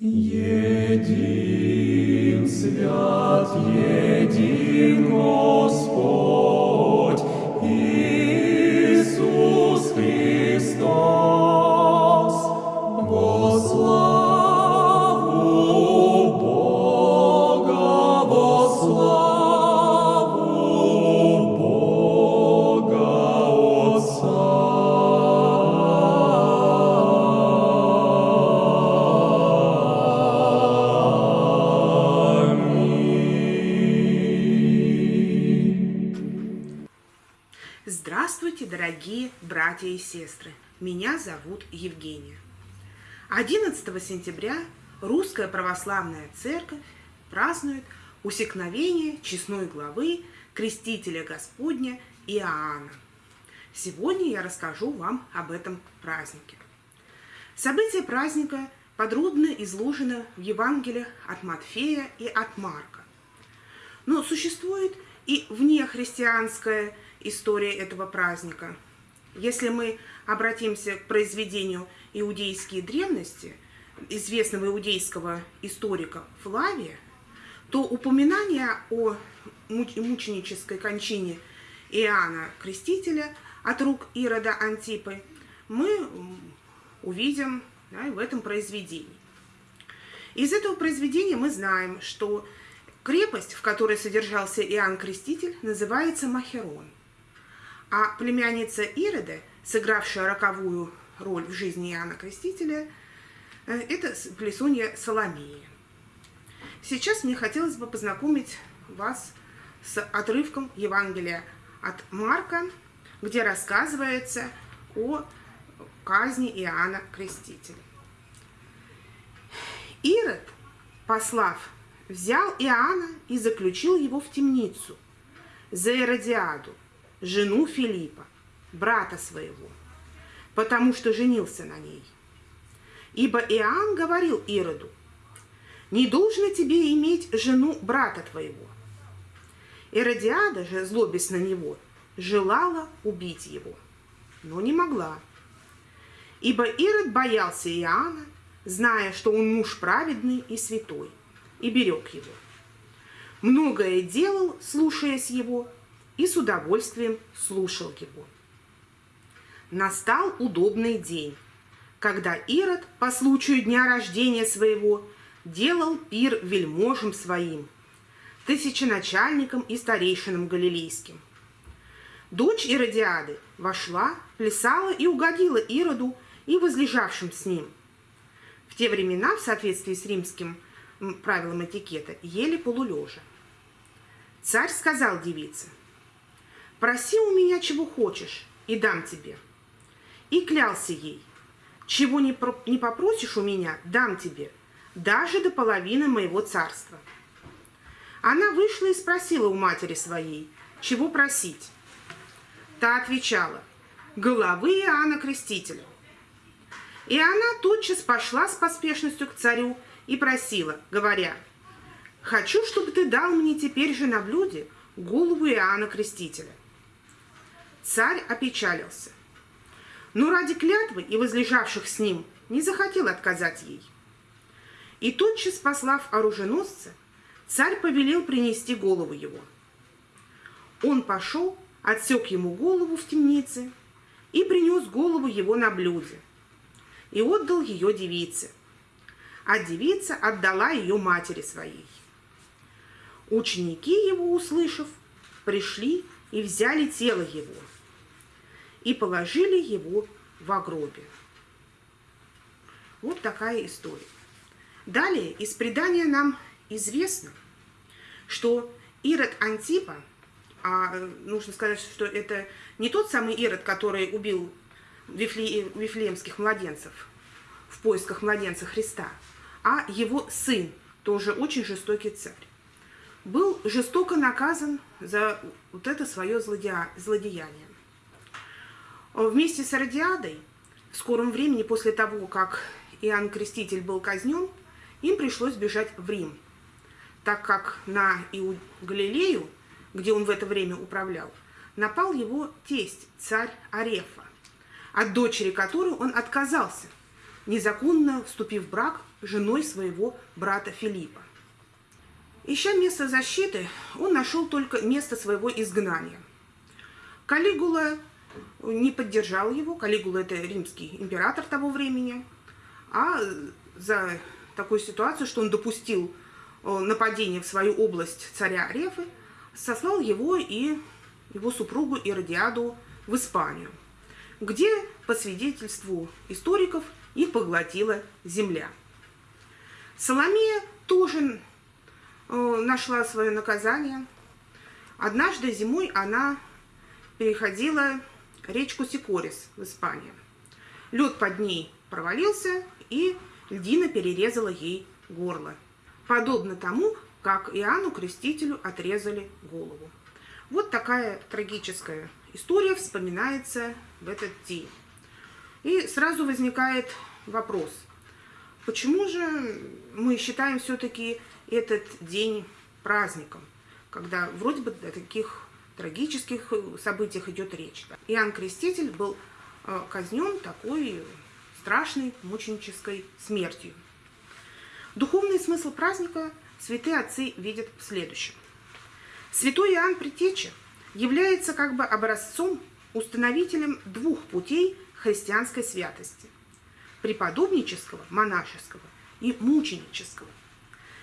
Един свят, един Господь, дорогие братья и сестры! Меня зовут Евгения. 11 сентября Русская Православная Церковь празднует усекновение честной главы Крестителя Господня Иоанна. Сегодня я расскажу вам об этом празднике. События праздника подробно изложены в Евангелиях от Матфея и от Марка. Но существует и внехристианская история этого праздника. Если мы обратимся к произведению «Иудейские древности» известного иудейского историка Флавия, то упоминание о муч- мученической кончине Иоанна Крестителя от рук Ирода Антипы мы увидим да, в этом произведении. Из этого произведения мы знаем, что крепость, в которой содержался Иоанн Креститель, называется Махерон. А племянница Ирода, сыгравшая роковую роль в жизни Иоанна Крестителя, э, это плесунья Соломея. Сейчас мне хотелось бы познакомить вас с отрывком Евангелия от Марка, где рассказывается о казни Иоанна Крестителя. Ирод, послав, взял Иоанна и заключил его в темницу за Иродиаду, жену Филиппа, брата своего, потому что женился на ней. Ибо Иоанн говорил Ироду, не должно тебе иметь жену брата твоего. Иродиада же, злобясь на него, желала убить его, но не могла. Ибо Ирод боялся Иоанна, зная, что он муж праведный и святой, и берег его. Многое делал, слушаясь его, и с удовольствием слушал его. Настал удобный день, когда Ирод по случаю дня рождения своего делал пир вельможам своим, тысяченачальникам и старейшинам галилейским. Дочь Иродиады вошла, плясала и угодила Ироду и возлежавшим с ним. В те времена, в соответствии с римским м, правилам этикета, ели полулежа. Царь сказал девице, «Проси у меня, чего хочешь, и дам тебе». И клялся ей, «Чего не, про- не попросишь у меня, дам тебе, даже до половины моего царства». Она вышла и спросила у матери своей, чего просить. Та отвечала, головы Иоанна Крестителя. И она тотчас пошла с поспешностью к царю и просила, говоря, «Хочу, чтобы ты дал мне теперь же на блюде голову Иоанна Крестителя». Царь опечалился, но ради клятвы и возлежавших с ним не захотел отказать ей. И тотчас, послав оруженосца, царь повелел принести голову его. Он пошел, отсек ему голову в темнице и принес голову его на блюде, и отдал ее девице. А девица отдала ее матери своей. Ученики его, услышав, пришли и взяли тело его и положили его в гробе. Вот такая история. Далее из предания нам известно, что Ирод Антипа, а нужно сказать, что это не тот самый Ирод, который убил вифле- вифлеемских младенцев в поисках младенца Христа, а его сын, тоже очень жестокий царь, был жестоко наказан за вот это свое злодея- злодеяние. Вместе с Родиадой в скором времени после того, как Иоанн Креститель был казнен, им пришлось бежать в Рим, так как на Иу... Галилею, где он в это время управлял, напал его тесть, царь Арефа, от дочери которой он отказался, незаконно вступив в брак женой своего брата Филиппа. Ища место защиты, он нашел только место своего изгнания. Калигула не поддержал его. Калигула – это римский император того времени. А за такую ситуацию, что он допустил э, нападение в свою область царя Рефы, сослал его и его супругу Иродиаду в Испанию, где, по свидетельству историков, их поглотила земля. Соломея тоже э, нашла свое наказание. Однажды зимой она переходила речку Сикорис в Испании. Лед под ней провалился, и льдина перерезала ей горло. Подобно тому, как Иоанну Крестителю отрезали голову. Вот такая трагическая история вспоминается в этот день. И сразу возникает вопрос, почему же мы считаем все-таки этот день праздником, когда вроде бы таких трагических событиях идет речь. Иоанн Креститель был э, казнен такой страшной мученической смертью. Духовный смысл праздника святые отцы видят в следующем. Святой Иоанн Притеча является как бы образцом, установителем двух путей христианской святости – преподобнического, монашеского и мученического.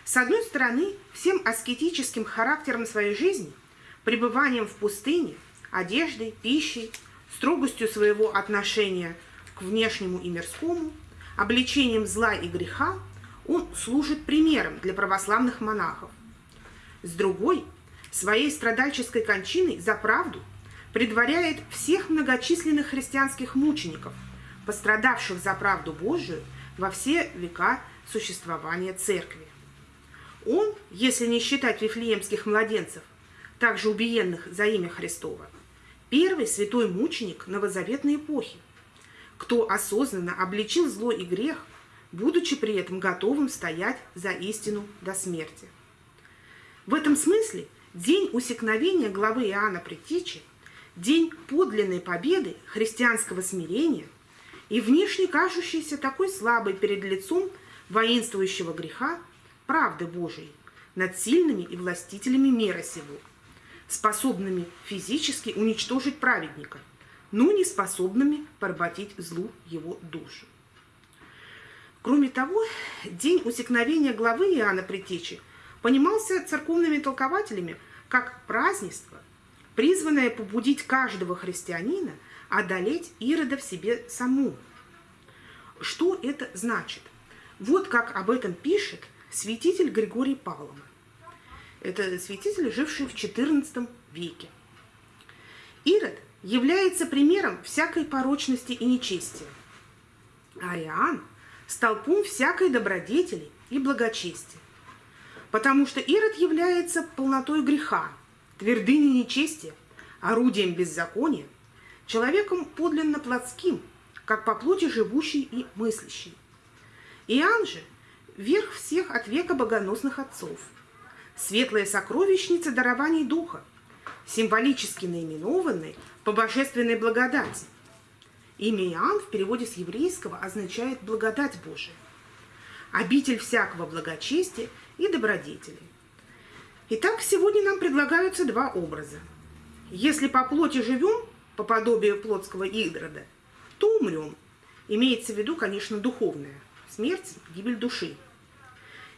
С одной стороны, всем аскетическим характером своей жизни, пребыванием в пустыне, одеждой, пищей, строгостью своего отношения к внешнему и мирскому, обличением зла и греха, он служит примером для православных монахов. С другой – своей страдальческой кончиной за правду предваряет всех многочисленных христианских мучеников, пострадавших за правду Божию во все века существования Церкви. Он, если не считать вифлеемских младенцев, также убиенных за имя Христова, первый святой мученик новозаветной эпохи, кто осознанно обличил зло и грех, будучи при этом готовым стоять за истину до смерти. В этом смысле День усекновения главы Иоанна Предтечи, день подлинной победы христианского смирения и внешне кажущийся такой слабой перед лицом воинствующего греха правды Божией над сильными и властителями мира сего, способными физически уничтожить праведника, но не способными поработить злу его душу. Кроме того, день усекновения главы Иоанна Предтечи – понимался церковными толкователями как празднество, призванное побудить каждого христианина одолеть Ирода в себе саму. Что это значит? Вот как об этом пишет святитель Григорий Павлов. Это святитель, живший в XIV веке. Ирод является примером всякой порочности и нечестия, а Иоанн – столпом всякой добродетели и благочестия потому что Ирод является полнотой греха, твердыней нечестия, орудием беззакония, человеком подлинно плотским, как по плоти живущий и мыслящий. Иоанн же – верх всех от века богоносных отцов, светлая сокровищница дарований духа, символически наименованный по божественной благодати. Имя Иоанн в переводе с еврейского означает «благодать Божия», обитель всякого благочестия – и добродетели. Итак, сегодня нам предлагаются два образа. Если по плоти живем, по подобию плотского Игрода, то умрем. Имеется в виду, конечно, духовная. Смерть, гибель души.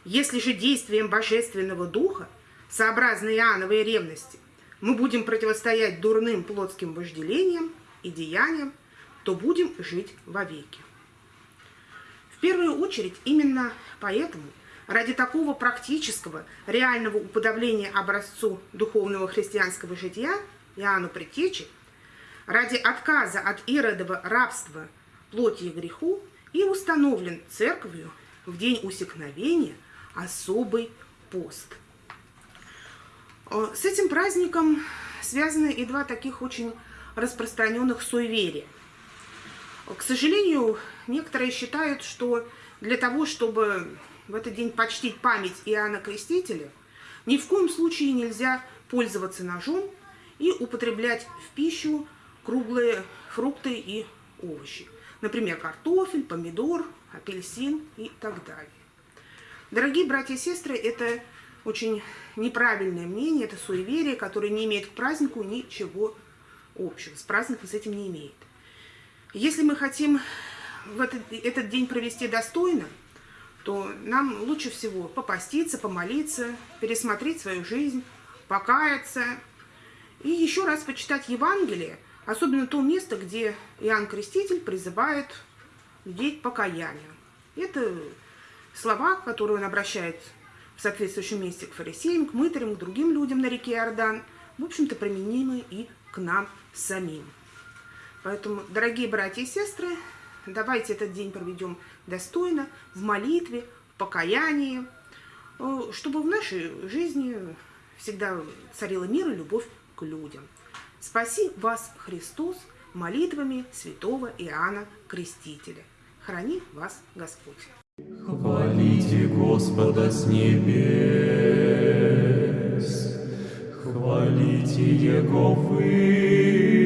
Если же действием Божественного Духа, сообразно Иоанновой ревности, мы будем противостоять дурным плотским вожделениям и деяниям, то будем жить вовеки. В первую очередь именно поэтому Ради такого практического, реального уподобления образцу духовного христианского жития Иоанну Предтечи, ради отказа от иродова рабства плоти и греху и установлен церковью в день усекновения особый пост. Э, с этим праздником связаны и два таких очень распространенных суеверия. К сожалению, некоторые считают, что для того, чтобы в этот день почтить память Иоанна Крестителя, ни в коем случае нельзя пользоваться ножом и употреблять в пищу круглые фрукты и овощи. Например, картофель, помидор, апельсин и так далее. Дорогие братья и сестры, это очень неправильное мнение, это суеверие, которое не имеет к празднику ничего общего. С праздником с этим не имеет. Если мы хотим в этот, этот день провести достойно, то нам лучше всего попаститься, помолиться, пересмотреть свою жизнь, покаяться и еще раз почитать Евангелие, особенно то место, где Иоанн Креститель призывает людей к покаянию. Это слова, которые он обращает в соответствующем месте к фарисеям, к мытарям, к другим людям на реке Иордан, в общем-то, применимы и к нам самим. Поэтому, дорогие братья и сестры, давайте этот день проведем достойно, в молитве, в покаянии, э, чтобы в нашей жизни всегда царила мир и любовь к людям. Спаси вас, Христос, молитвами святого Иоанна Крестителя. Храни вас Господь. Хвалите Господа с небес, хвалите Его вы,